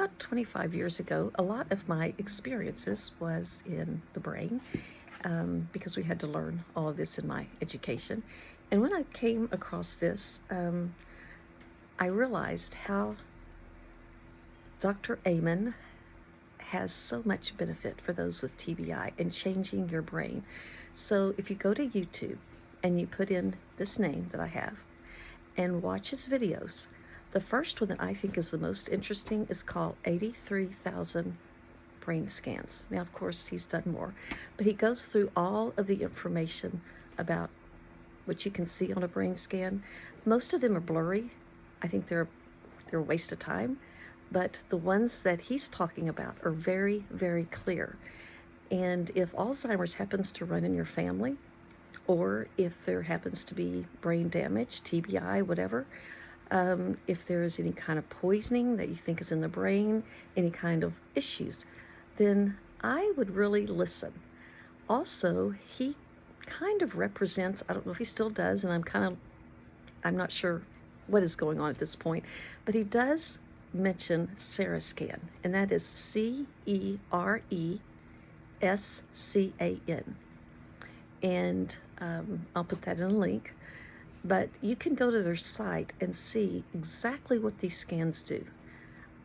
about 25 years ago, a lot of my experiences was in the brain um, because we had to learn all of this in my education. And when I came across this, um, I realized how Dr. Amen has so much benefit for those with TBI and changing your brain. So if you go to YouTube and you put in this name that I have and watch his videos, the first one that I think is the most interesting is called 83,000 brain scans. Now, of course, he's done more, but he goes through all of the information about what you can see on a brain scan. Most of them are blurry. I think they're, they're a waste of time, but the ones that he's talking about are very, very clear. And if Alzheimer's happens to run in your family, or if there happens to be brain damage, TBI, whatever, um, if there is any kind of poisoning that you think is in the brain, any kind of issues, then I would really listen. Also, he kind of represents, I don't know if he still does, and I'm kind of, I'm not sure what is going on at this point, but he does mention Cerescan, and that is C E R E S C A N. And um, I'll put that in a link. But you can go to their site and see exactly what these scans do.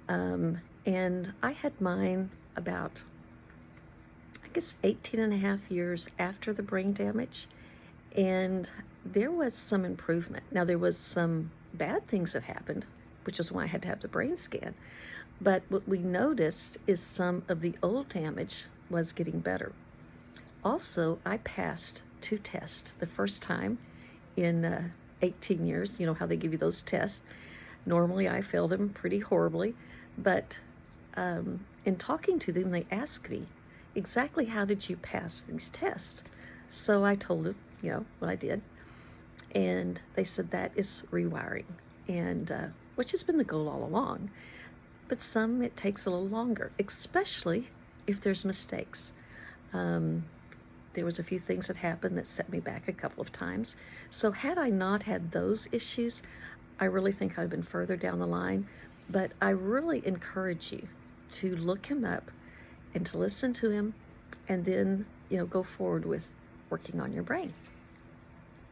Um, and I had mine about, I guess, 18 and a half years after the brain damage. And there was some improvement. Now, there was some bad things that happened, which is why I had to have the brain scan. But what we noticed is some of the old damage was getting better. Also, I passed two tests the first time in uh, 18 years. You know how they give you those tests. Normally, I fail them pretty horribly, but um, in talking to them, they asked me, exactly how did you pass these tests? So I told them, you know, what I did. And they said that is rewiring, and uh, which has been the goal all along. But some, it takes a little longer, especially if there's mistakes. Um, there was a few things that happened that set me back a couple of times. So had I not had those issues, I really think I'd have been further down the line. But I really encourage you to look him up and to listen to him and then, you know, go forward with working on your brain.